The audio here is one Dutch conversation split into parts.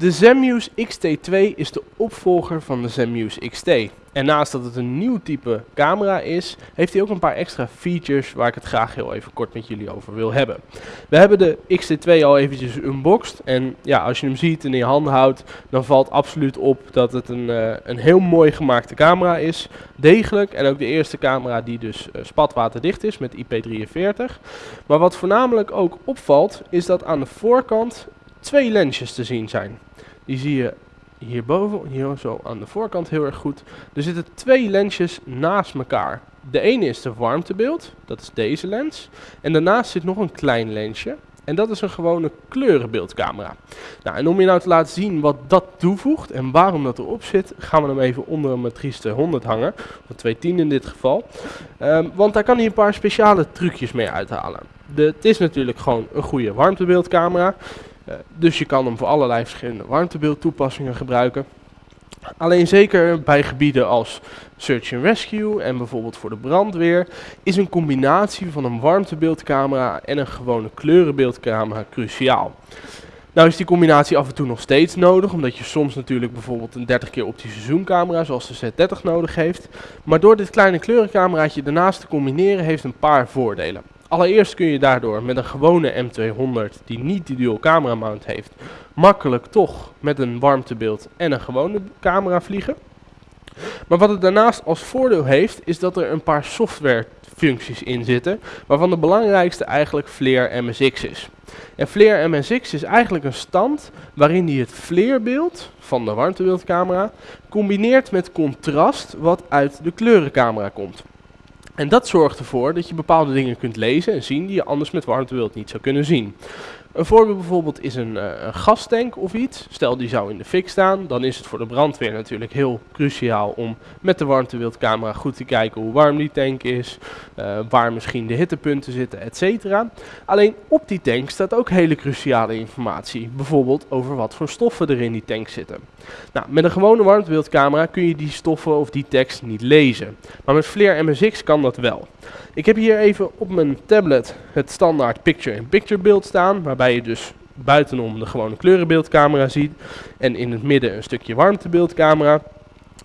De Zenmuse XT2 is de opvolger van de Zenmuse XT. En naast dat het een nieuw type camera is, heeft hij ook een paar extra features waar ik het graag heel even kort met jullie over wil hebben. We hebben de XT2 al eventjes unboxed en ja, als je hem ziet en in je handen houdt, dan valt absoluut op dat het een, uh, een heel mooi gemaakte camera is. Degelijk en ook de eerste camera die dus uh, spatwaterdicht is met IP43. Maar wat voornamelijk ook opvalt, is dat aan de voorkant twee lensjes te zien zijn. Die zie je hierboven, hier zo aan de voorkant heel erg goed. Er zitten twee lensjes naast elkaar. De ene is de warmtebeeld, dat is deze lens. En daarnaast zit nog een klein lensje. En dat is een gewone kleurenbeeldcamera. Nou, en om je nou te laten zien wat dat toevoegt en waarom dat erop zit, gaan we hem even onder een Matrice 200 hangen. Of 210 in dit geval. Um, want daar kan hij een paar speciale trucjes mee uithalen. Het is natuurlijk gewoon een goede warmtebeeldcamera. Uh, dus je kan hem voor allerlei verschillende warmtebeeldtoepassingen gebruiken. Alleen zeker bij gebieden als Search and Rescue en bijvoorbeeld voor de brandweer is een combinatie van een warmtebeeldcamera en een gewone kleurenbeeldcamera cruciaal. Nou is die combinatie af en toe nog steeds nodig, omdat je soms natuurlijk bijvoorbeeld een 30 keer optische zoomcamera zoals de Z30 nodig heeft. Maar door dit kleine kleurencameraatje daarnaast te combineren heeft een paar voordelen. Allereerst kun je daardoor met een gewone M200 die niet die dual camera mount heeft, makkelijk toch met een warmtebeeld en een gewone camera vliegen. Maar wat het daarnaast als voordeel heeft, is dat er een paar software functies in zitten, waarvan de belangrijkste eigenlijk Flare MSX is. En Flare MSX is eigenlijk een stand waarin hij het flarebeeld van de warmtebeeldcamera combineert met contrast wat uit de kleurencamera komt. En dat zorgt ervoor dat je bepaalde dingen kunt lezen en zien die je anders met warmtebeeld niet zou kunnen zien. Een voorbeeld bijvoorbeeld is een, uh, een gastank of iets. Stel die zou in de fik staan, dan is het voor de brandweer natuurlijk heel cruciaal om met de warmtebeeldcamera goed te kijken hoe warm die tank is, uh, waar misschien de hittepunten zitten, etc. Alleen op die tank staat ook hele cruciale informatie, bijvoorbeeld over wat voor stoffen er in die tank zitten. Nou, met een gewone warmtebeeldcamera kun je die stoffen of die tekst niet lezen, maar met Flare MSX kan dat wel. Ik heb hier even op mijn tablet het standaard picture-in-picture beeld staan, waarbij je dus buitenom de gewone kleurenbeeldcamera ziet en in het midden een stukje warmtebeeldcamera.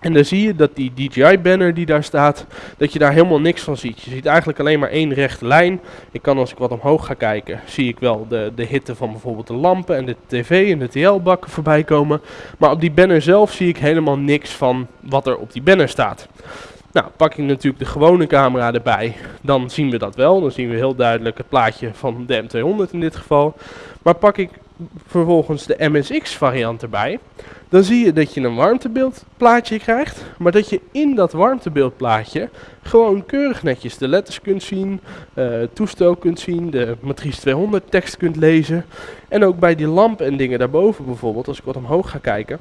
En dan zie je dat die DJI-banner die daar staat, dat je daar helemaal niks van ziet. Je ziet eigenlijk alleen maar één rechte lijn. Ik kan als ik wat omhoog ga kijken, zie ik wel de, de hitte van bijvoorbeeld de lampen en de tv en de TL-bakken voorbij komen. Maar op die banner zelf zie ik helemaal niks van wat er op die banner staat. Nou, pak ik natuurlijk de gewone camera erbij, dan zien we dat wel. Dan zien we heel duidelijk het plaatje van de M200 in dit geval. Maar pak ik vervolgens de MSX variant erbij, dan zie je dat je een warmtebeeldplaatje krijgt, maar dat je in dat warmtebeeldplaatje gewoon keurig netjes de letters kunt zien, uh, toestel kunt zien, de matrice 200 tekst kunt lezen. En ook bij die lamp en dingen daarboven bijvoorbeeld, als ik wat omhoog ga kijken,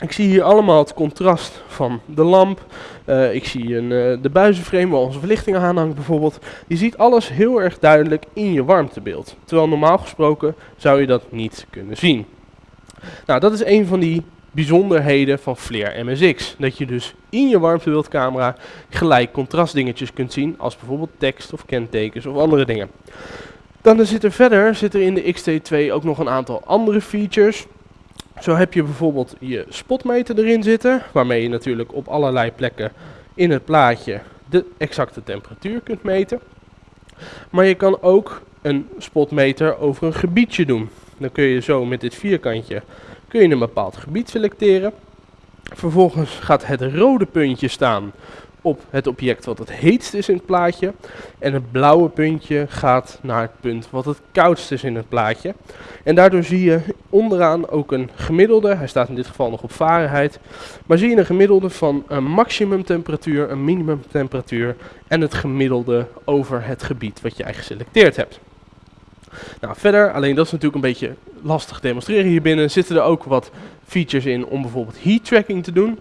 ik zie hier allemaal het contrast van de lamp. Uh, ik zie een, uh, de buizenframe waar onze verlichting aan hangt bijvoorbeeld. Je ziet alles heel erg duidelijk in je warmtebeeld. Terwijl normaal gesproken zou je dat niet kunnen zien. Nou, dat is een van die bijzonderheden van Flare MSX. Dat je dus in je warmtebeeldcamera gelijk contrastdingetjes kunt zien als bijvoorbeeld tekst of kentekens of andere dingen. Dan zit er verder zit er in de XT2 ook nog een aantal andere features. Zo heb je bijvoorbeeld je spotmeter erin zitten, waarmee je natuurlijk op allerlei plekken in het plaatje de exacte temperatuur kunt meten. Maar je kan ook een spotmeter over een gebiedje doen. Dan kun je zo met dit vierkantje kun je een bepaald gebied selecteren. Vervolgens gaat het rode puntje staan op het object wat het heetst is in het plaatje. En het blauwe puntje gaat naar het punt wat het koudst is in het plaatje. En daardoor zie je onderaan ook een gemiddelde, hij staat in dit geval nog op Fahrenheit, maar zie je een gemiddelde van een maximumtemperatuur, een minimumtemperatuur en het gemiddelde over het gebied wat jij geselecteerd hebt. Nou, verder, alleen dat is natuurlijk een beetje lastig demonstreren hier binnen, zitten er ook wat features in om bijvoorbeeld heat tracking te doen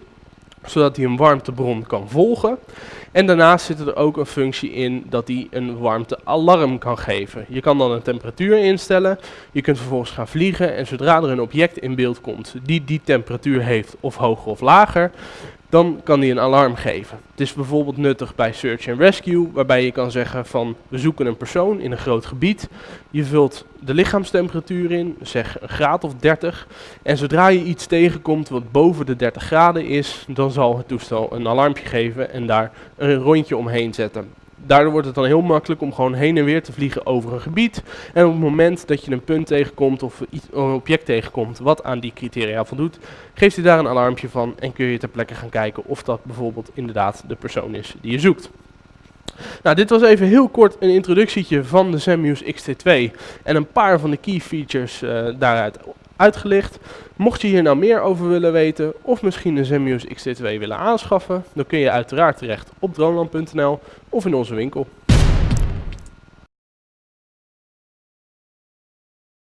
zodat hij een warmtebron kan volgen. En daarnaast zit er ook een functie in dat hij een warmtealarm kan geven. Je kan dan een temperatuur instellen, je kunt vervolgens gaan vliegen en zodra er een object in beeld komt die die temperatuur heeft of hoger of lager, dan kan die een alarm geven. Het is bijvoorbeeld nuttig bij Search and Rescue, waarbij je kan zeggen van we zoeken een persoon in een groot gebied. Je vult de lichaamstemperatuur in, zeg een graad of 30. En zodra je iets tegenkomt wat boven de 30 graden is, dan zal het toestel een alarmpje geven en daar een rondje omheen zetten daardoor wordt het dan heel makkelijk om gewoon heen en weer te vliegen over een gebied. En op het moment dat je een punt tegenkomt of een object tegenkomt wat aan die criteria voldoet, geeft hij daar een alarmpje van en kun je ter plekke gaan kijken of dat bijvoorbeeld inderdaad de persoon is die je zoekt. Nou, dit was even heel kort een introductietje van de Zenmuse XT2 en een paar van de key features uh, daaruit uitgelicht. Mocht je hier nou meer over willen weten of misschien een Zenmuse XT2 willen aanschaffen, dan kun je uiteraard terecht op droneland.nl of in onze winkel.